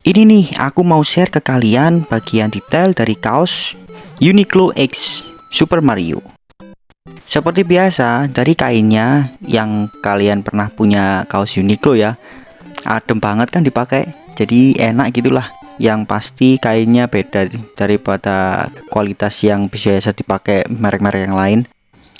Ini nih, aku mau share ke kalian bagian detail dari kaos Uniqlo X Super Mario. Seperti biasa, dari kainnya yang kalian pernah punya kaos Uniqlo ya, adem banget kan dipakai, jadi enak gitulah. Yang pasti kainnya beda daripada kualitas yang biasa dipakai merek-merek yang lain.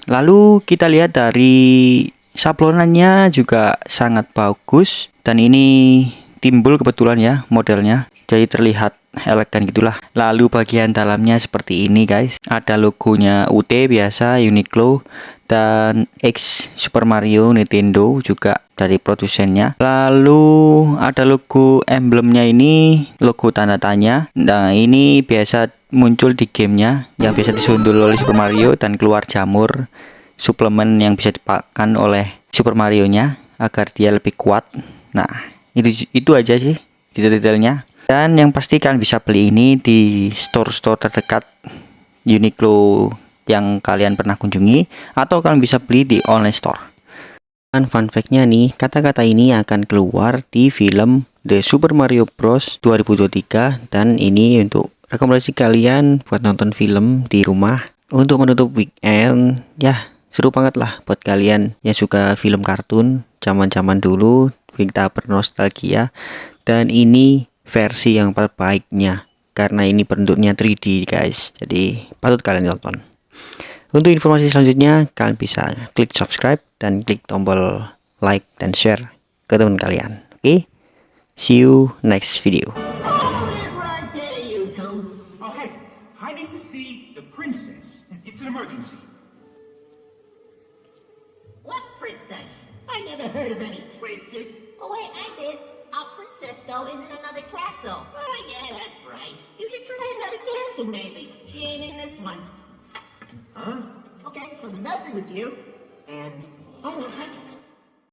Lalu kita lihat dari sablonannya juga sangat bagus dan ini timbul kebetulan ya modelnya. Jadi terlihat elegan gitulah. Lalu bagian dalamnya seperti ini guys. Ada logonya UT biasa Uniqlo dan X Super Mario Nintendo juga dari produsennya. Lalu ada logo emblemnya ini logo tanda tanya. Nah ini biasa muncul di gamenya yang biasa disundul oleh Super Mario dan keluar jamur suplemen yang bisa dipakan oleh Super Mario nya agar dia lebih kuat. Nah itu itu aja sih detail-detailnya. Dan yang pasti kalian bisa beli ini di store-store terdekat Uniqlo yang kalian pernah kunjungi atau kalian bisa beli di online store. Dan fun fact-nya nih kata-kata ini akan keluar di film The Super Mario Bros. 2023 dan ini untuk rekomendasi kalian buat nonton film di rumah untuk menutup weekend. Ya seru banget lah buat kalian yang suka film kartun zaman-zaman dulu kita bernostalgia dan ini versi yang terbaiknya karena ini bentuknya 3D guys. Jadi patut kalian tonton untuk informasi selanjutnya kalian bisa klik subscribe dan klik tombol like dan share ke teman kalian. Oke? Okay? see you next video. What princess? I never heard of any princess. Oh wait, I did. A princess, though, is in another castle. Oh yeah, that's right. You should try another castle, maybe. She ain't in this one. Huh? Okay, so they're messing with you, and I don't like it.